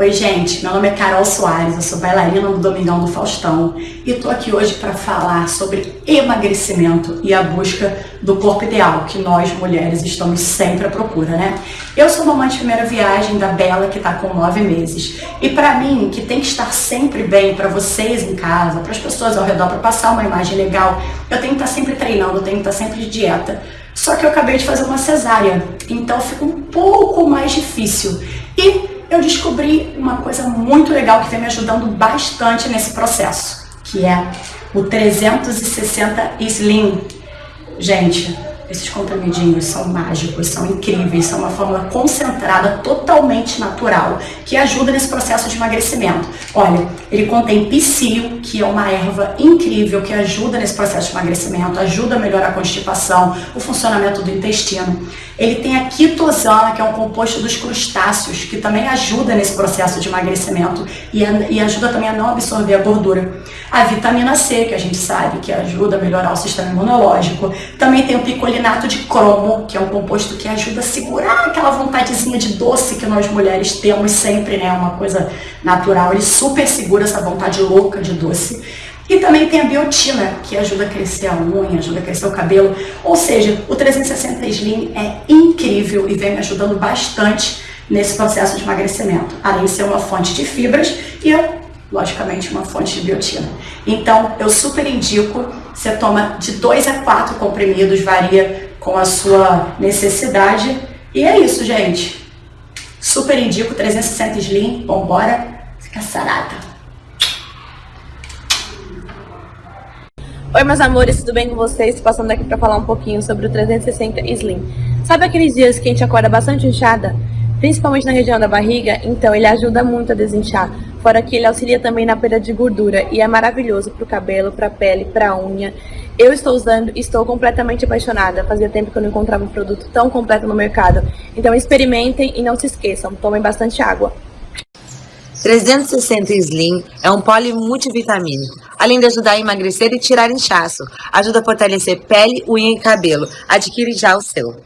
Oi, gente, meu nome é Carol Soares, eu sou bailarina do Domingão do Faustão e tô aqui hoje para falar sobre emagrecimento e a busca do corpo ideal que nós mulheres estamos sempre à procura, né? Eu sou mamãe de primeira viagem da Bela que tá com nove meses e para mim, que tem que estar sempre bem para vocês em casa, para as pessoas ao redor, para passar uma imagem legal, eu tenho que estar sempre treinando, eu tenho que estar sempre de dieta. Só que eu acabei de fazer uma cesárea, então fica um pouco mais difícil. E eu descobri uma coisa muito legal que vem me ajudando bastante nesse processo, que é o 360 Slim. Gente, esses comprimidinhos são mágicos, são incríveis, são uma fórmula concentrada, totalmente natural, que ajuda nesse processo de emagrecimento. Olha, ele contém psyllium, que é uma erva incrível que ajuda nesse processo de emagrecimento, ajuda a melhorar a constipação, o funcionamento do intestino. Ele tem a quitosana, que é um composto dos crustáceos, que também ajuda nesse processo de emagrecimento e, e ajuda também a não absorver a gordura. A vitamina C, que a gente sabe que ajuda a melhorar o sistema imunológico. Também tem o picolino carbonato de cromo, que é um composto que ajuda a segurar aquela vontadezinha de doce que nós mulheres temos sempre, né? Uma coisa natural. Ele super segura essa vontade louca de doce. E também tem a biotina, que ajuda a crescer a unha, ajuda a crescer o cabelo. Ou seja, o 360 Slim é incrível e vem me ajudando bastante nesse processo de emagrecimento. Além de ser uma fonte de fibras e logicamente uma fonte de biotina. Então, eu super indico, você toma de 2 a 4 comprimidos, varia com a sua necessidade. E é isso, gente. Super indico, 360 Slim, vambora, fica sarada. Oi meus amores, tudo bem com vocês? Passando aqui para falar um pouquinho sobre o 360 Slim. Sabe aqueles dias que a gente acorda bastante inchada? Principalmente na região da barriga? Então ele ajuda muito a desinchar. Fora que ele auxilia também na perda de gordura e é maravilhoso para o cabelo, para a pele, para a unha. Eu estou usando e estou completamente apaixonada. Fazia tempo que eu não encontrava um produto tão completo no mercado. Então experimentem e não se esqueçam, tomem bastante água. 360 Slim é um poli multivitamínico, além de ajudar a emagrecer e tirar inchaço. Ajuda a fortalecer pele, unha e cabelo. Adquire já o seu.